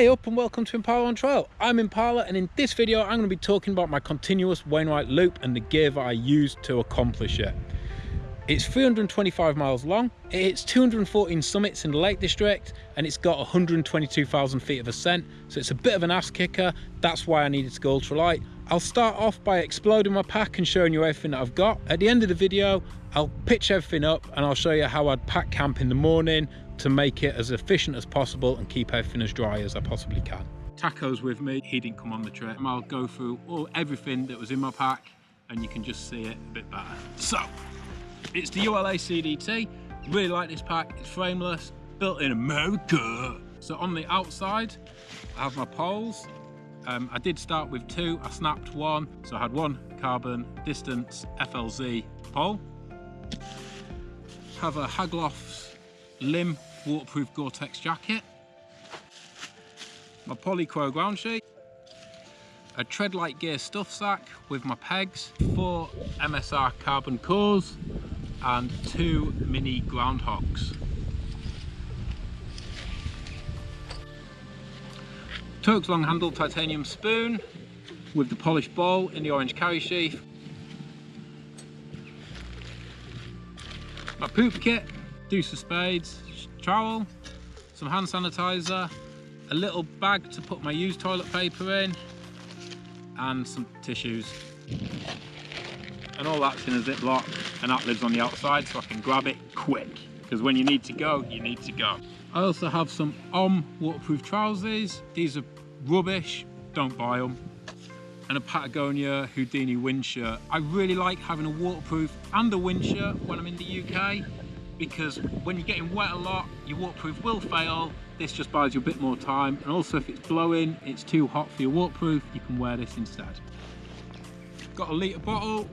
Hey up and welcome to Impala on Trail. I'm Impala and in this video I'm going to be talking about my continuous Wainwright loop and the gear that I use to accomplish it. It's 325 miles long, it hits 214 summits in the Lake District and it's got 122,000 feet of ascent so it's a bit of an ass kicker, that's why I needed to go ultralight. I'll start off by exploding my pack and showing you everything that I've got. At the end of the video I'll pitch everything up and I'll show you how I'd pack camp in the morning, to make it as efficient as possible and keep everything as dry as I possibly can. Taco's with me, he didn't come on the trip. I'll go through all everything that was in my pack and you can just see it a bit better. So, it's the ULA CDT. Really like this pack, it's frameless, built in America. So on the outside, I have my poles. Um, I did start with two, I snapped one. So I had one carbon distance FLZ pole. Have a Haglofs limb waterproof Gore-Tex jacket, my Polycro ground sheet, a Treadlite gear stuff sack with my pegs, four MSR carbon cores and two mini groundhogs. Toaks long handled titanium spoon with the polished bowl in the orange carry sheath. My poop kit, deuce of spades, trowel, some hand sanitizer, a little bag to put my used toilet paper in, and some tissues. And all that's in a Ziploc, and that lives on the outside so I can grab it quick. Because when you need to go, you need to go. I also have some OM waterproof trousers. These are rubbish, don't buy them. And a Patagonia Houdini wind shirt. I really like having a waterproof and a wind shirt when I'm in the UK because when you're getting wet a lot, your waterproof will fail. This just buys you a bit more time. And also if it's blowing, it's too hot for your waterproof, you can wear this instead. Got a litre bottle,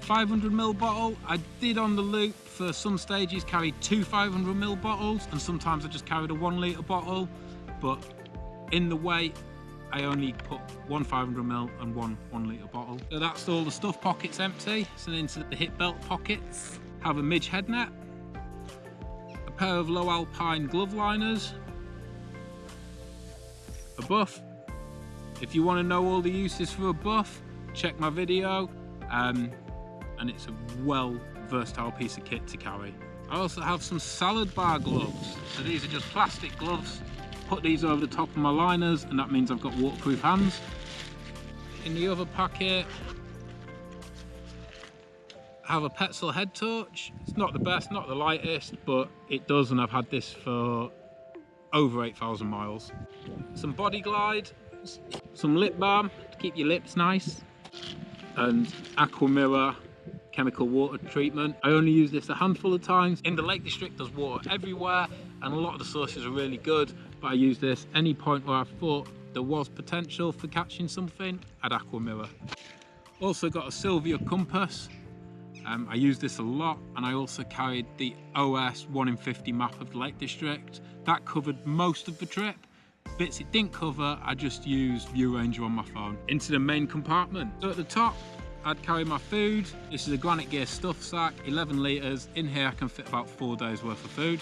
500ml bottle. I did on the loop for some stages carry two 500ml bottles and sometimes I just carried a one litre bottle. But in the weight, I only put one 500ml and one one litre bottle. So that's all the stuff pockets empty. So into the hip belt pockets, have a midge head net, a pair of Lowe Alpine glove liners, a buff. If you want to know all the uses for a buff, check my video. Um, and it's a well versatile piece of kit to carry. I also have some salad bar gloves. So these are just plastic gloves put these over the top of my liners and that means I've got waterproof hands. In the other pocket, I have a Petzl head torch. It's not the best, not the lightest, but it does and I've had this for over 8,000 miles. Some body glide, some lip balm to keep your lips nice, and Aquamira chemical water treatment. I only use this a handful of times. In the Lake District there's water everywhere and a lot of the sources are really good but I use this any point where I thought there was potential for catching something I'd Aquamira. Also got a Silva compass. Um, I use this a lot and I also carried the OS 1 in 50 map of the Lake District. That covered most of the trip. Bits it didn't cover, I just used ViewRanger on my phone. Into the main compartment. So at the top, I'd carry my food. This is a Granite Gear stuff sack, 11 litres. In here I can fit about four days worth of food.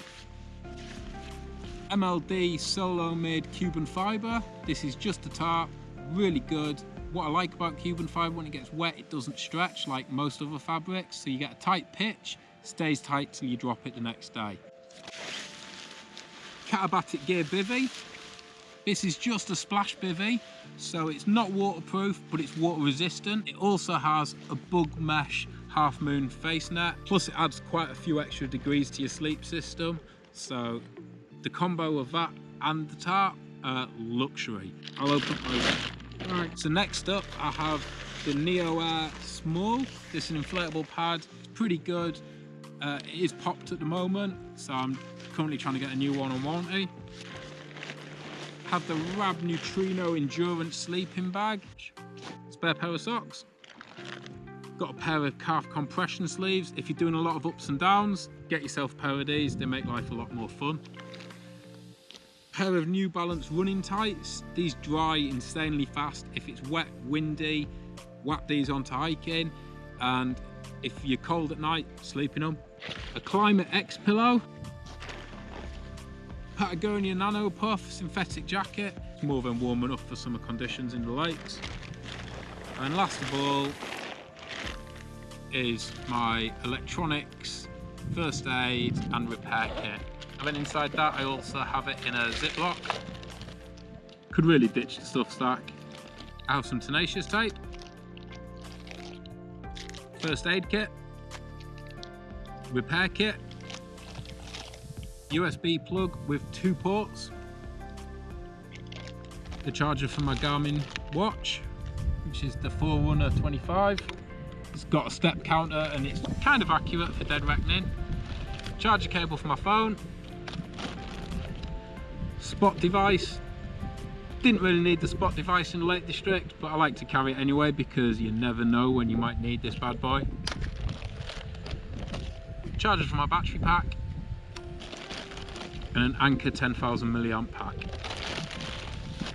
MLD Solo made Cuben fibre. This is just a tarp, really good. What I like about Cuben fibre, when it gets wet, it doesn't stretch like most other fabrics. So you get a tight pitch, stays tight till you drop it the next day. Katabatic Gear Bivy. This is just a splash bivy, so it's not waterproof, but it's water resistant. It also has a bug mesh half moon face net, plus it adds quite a few extra degrees to your sleep system. So the combo of that and the tarp, uh, luxury. I'll open my Right, so next up I have the Neo Air Small. This is an inflatable pad, it's pretty good. Uh, it is popped at the moment, so I'm currently trying to get a new one on warranty. Have the Rab Neutrino Endurance sleeping bag. Spare pair of socks. Got a pair of calf compression sleeves. If you're doing a lot of ups and downs, get yourself a pair of these. They make life a lot more fun pair of New Balance running tights. These dry insanely fast. If it's wet, windy, whap these onto hiking. And if you're cold at night, sleep in them. A Klymit X pillow. Patagonia Nano Puff synthetic jacket. It's more than warm enough for summer conditions in the lakes. And last of all is my electronics, first aid and repair kit. And then inside that I also have it in a Ziploc. Could really ditch the stuff stack. I have some tenacious tape, first aid kit, repair kit, USB plug with two ports, the charger for my Garmin watch, which is the Forerunner 25. It's got a step counter and it's kind of accurate for dead reckoning. Charger cable for my phone, spot device. Didn't really need the spot device in the Lake District, but I like to carry it anyway because you never know when you might need this bad boy. Charger for my battery pack, and an Anker 10,000 milliamp pack.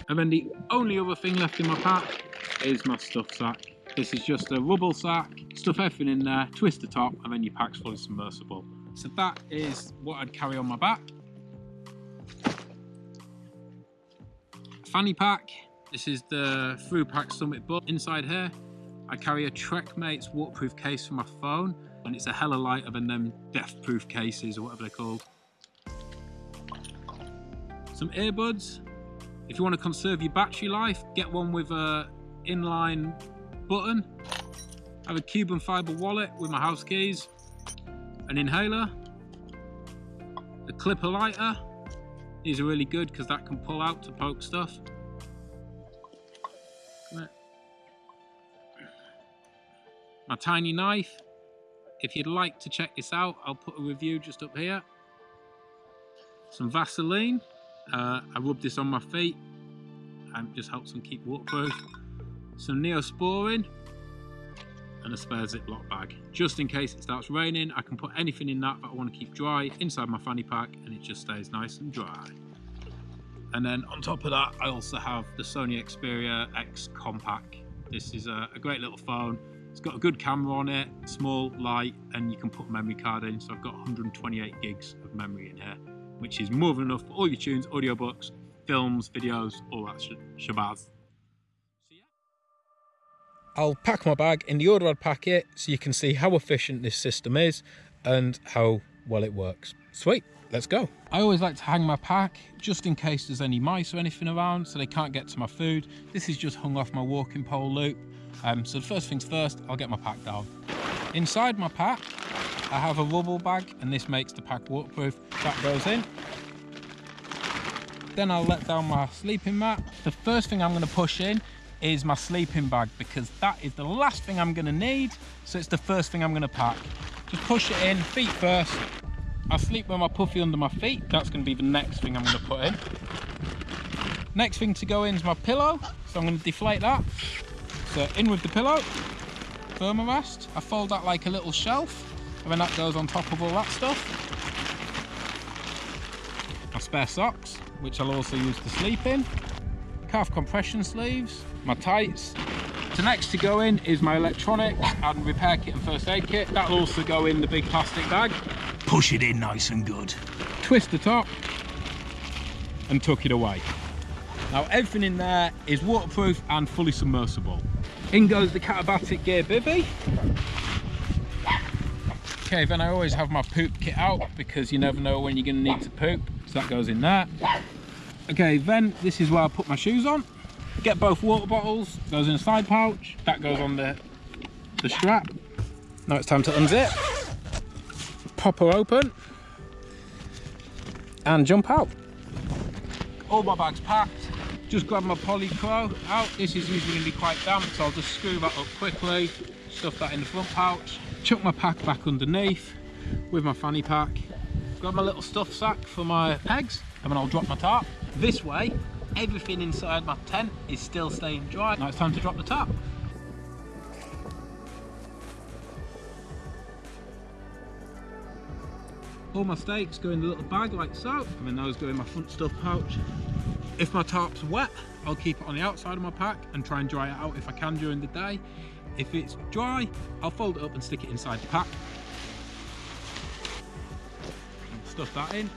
And then the only other thing left in my pack is my stuff sack. This is just a rubble sack, stuff everything in there, twist the top, and then your pack's fully submersible. So that is what I'd carry on my back. Fanny pack. This is the Thru-Pack Summit Bum. Inside here, I carry a Trekmates waterproof case for my phone, and it's a hella lighter than them death-proof cases or whatever they're called some earbuds. If you want to conserve your battery life, get one with a inline button. I have a Cuben fiber wallet with my house keys, an inhaler, a clipper lighter. These are really good because that can pull out to poke stuff. My tiny knife. If you'd like to check this out, I'll put a review just up here. Some Vaseline. Uh, I rub this on my feet and just helps them keep waterproof. Some Neosporin and a spare Ziploc bag. Just in case it starts raining, I can put anything in that that I want to keep dry inside my fanny pack and it just stays nice and dry. And then on top of that, I also have the Sony Xperia X Compact. This is a, a great little phone. It's got a good camera on it, small, light, and you can put a memory card in. So I've got 128 gigs of memory in here which is more than enough for all your tunes, audiobooks, films, videos, all that sh shabazz. I'll pack my bag in the order I'd pack it so you can see how efficient this system is and how well it works. Sweet, let's go. I always like to hang my pack just in case there's any mice or anything around so they can't get to my food. This is just hung off my walking pole loop. Um, so the first things first, I'll get my pack down. Inside my pack, I have a rubble bag and this makes the pack waterproof. That goes in. Then I'll let down my sleeping mat. The first thing I'm going to push in is my sleeping bag because that is the last thing I'm to need. So it's the first thing I'm to pack. Just push it in, feet first. I sleep with my puffy under my feet. That's to be the next thing I'm to put in. Next thing to go in is my pillow. So I'm to deflate that. So in with the pillow, Thermarest. I fold that like a little shelf and then that goes on top of all that stuff. My spare socks, which I'll also use to sleep in. Calf compression sleeves, my tights. So next to go in is my electronics and repair kit and first aid kit. That'll also go in the big plastic bag. Push it in nice and good. Twist the top and tuck it away. Now everything in there is waterproof and fully submersible. In goes the Katabatic Gear Bivy. Okay, then I always have my poop kit out because you never know when you're going to need to poop. So that goes in there. Okay, then this is where I put my shoes on. Get both water bottles, goes in a side pouch. That goes on the, the strap. Now it's time to unzip. Pop her open. And jump out. All my bags packed. Just grab my Polycro out. This is usually going to be quite damp, so I'll just screw that up quickly. Stuff that in the front pouch chuck my pack back underneath with my fanny pack grab my little stuff sack for my pegs and then I'll drop my tarp this way everything inside my tent is still staying dry. Now it's time to drop the tarp all my stakes go in the little bag like so and then those go in my front stuff pouch. If my tarp's wet I'll keep it on the outside of my pack and try and dry it out if I can during the day. If it's dry, I'll fold it up and stick it inside the pack. And stuff that in.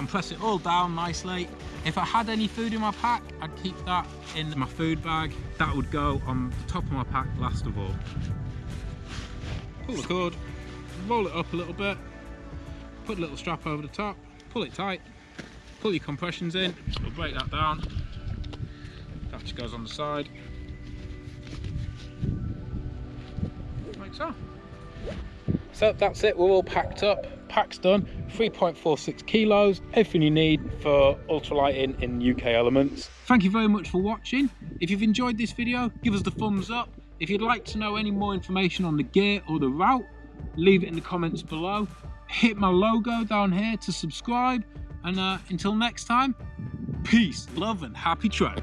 Compress it all down nicely. If I had any food in my pack, I'd keep that in my food bag. That would go on the top of my pack last of all. Pull the cord, roll it up a little bit, put a little strap over the top, pull it tight, pull your compressions in, we'll break that down. That just goes on the side. Like so. So that's it, we're all packed up. Pack's done, 3.46 kilos, everything you need for ultralighting in UK Elements. Thank you very much for watching. If you've enjoyed this video, give us the thumbs up. If you'd like to know any more information on the gear or the route, leave it in the comments below. Hit my logo down here to subscribe. And uh, until next time, peace, love and happy track.